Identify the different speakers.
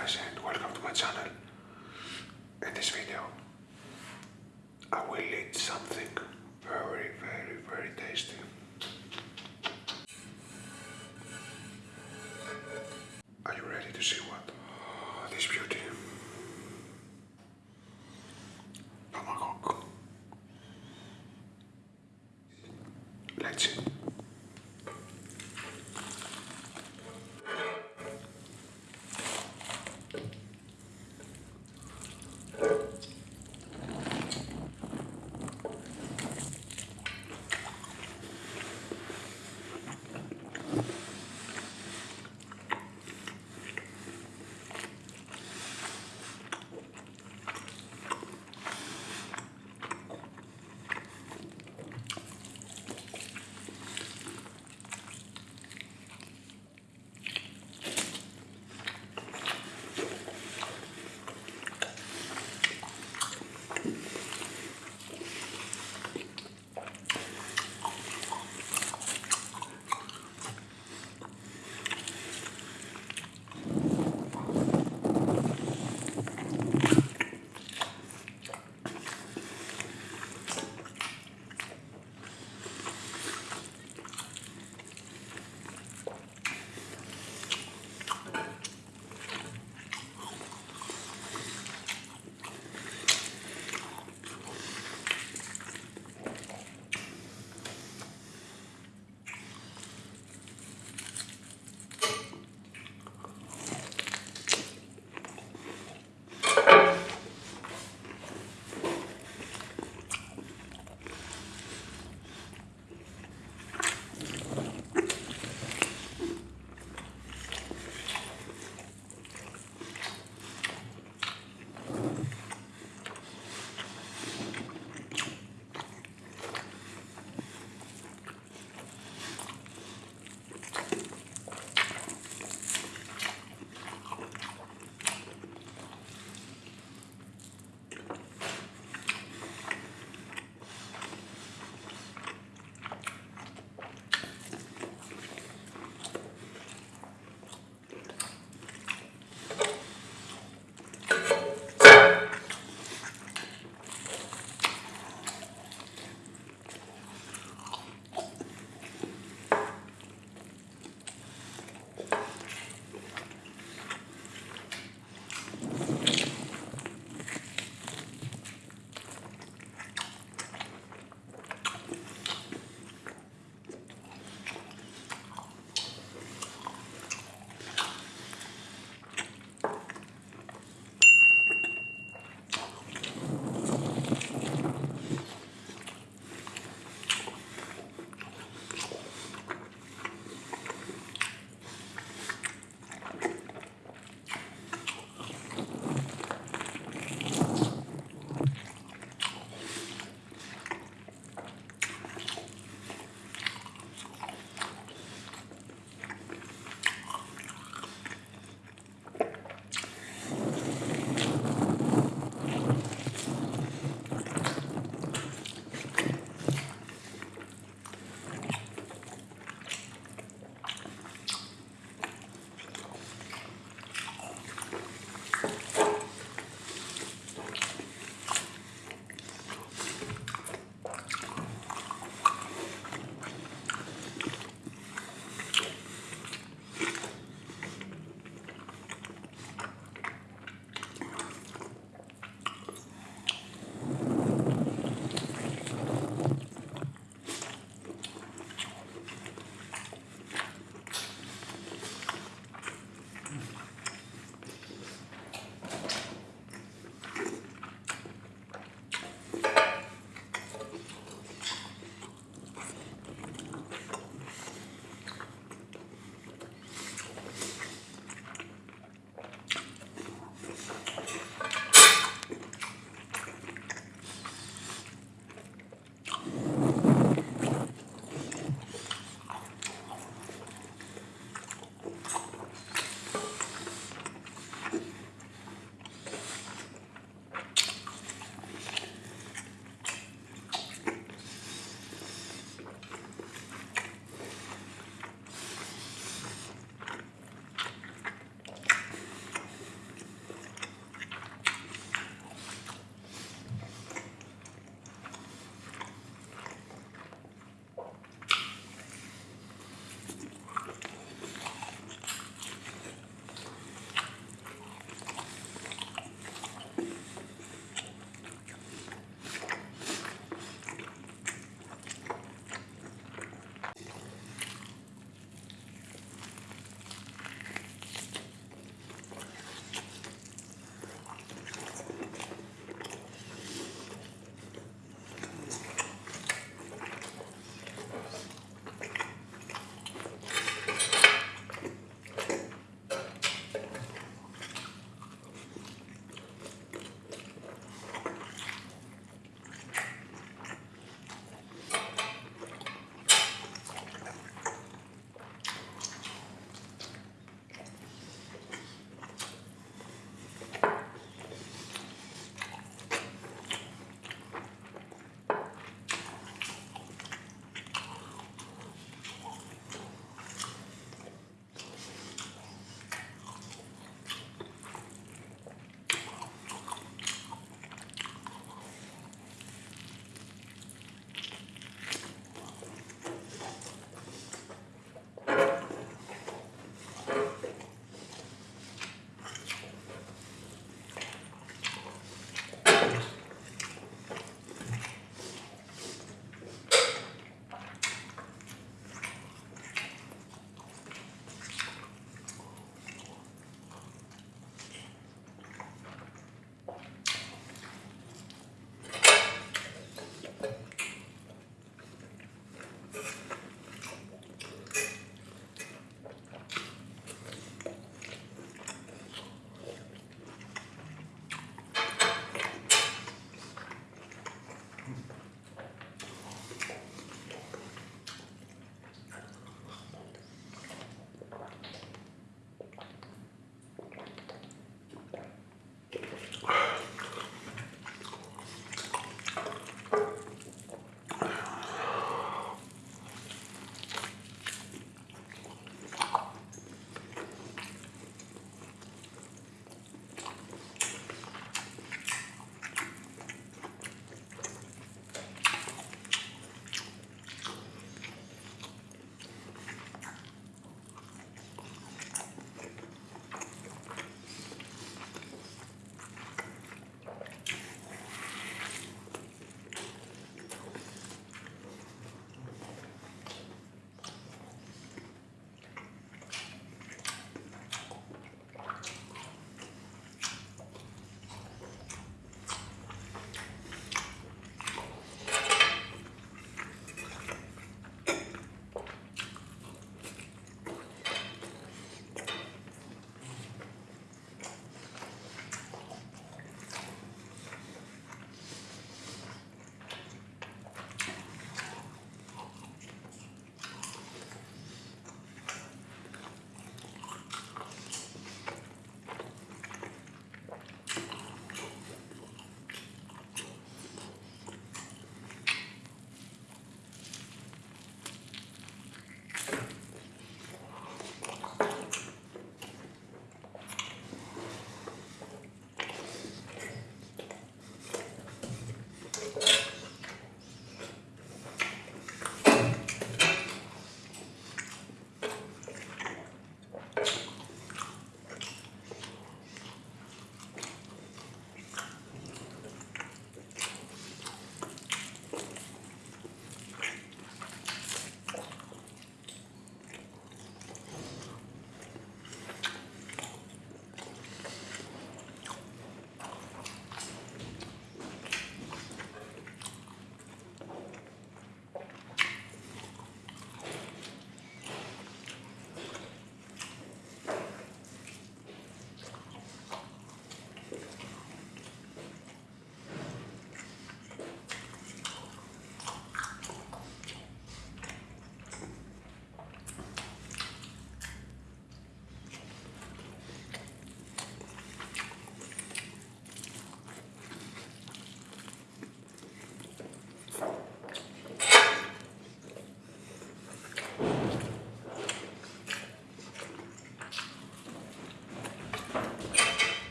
Speaker 1: guys and welcome to my channel. In this video I will eat something very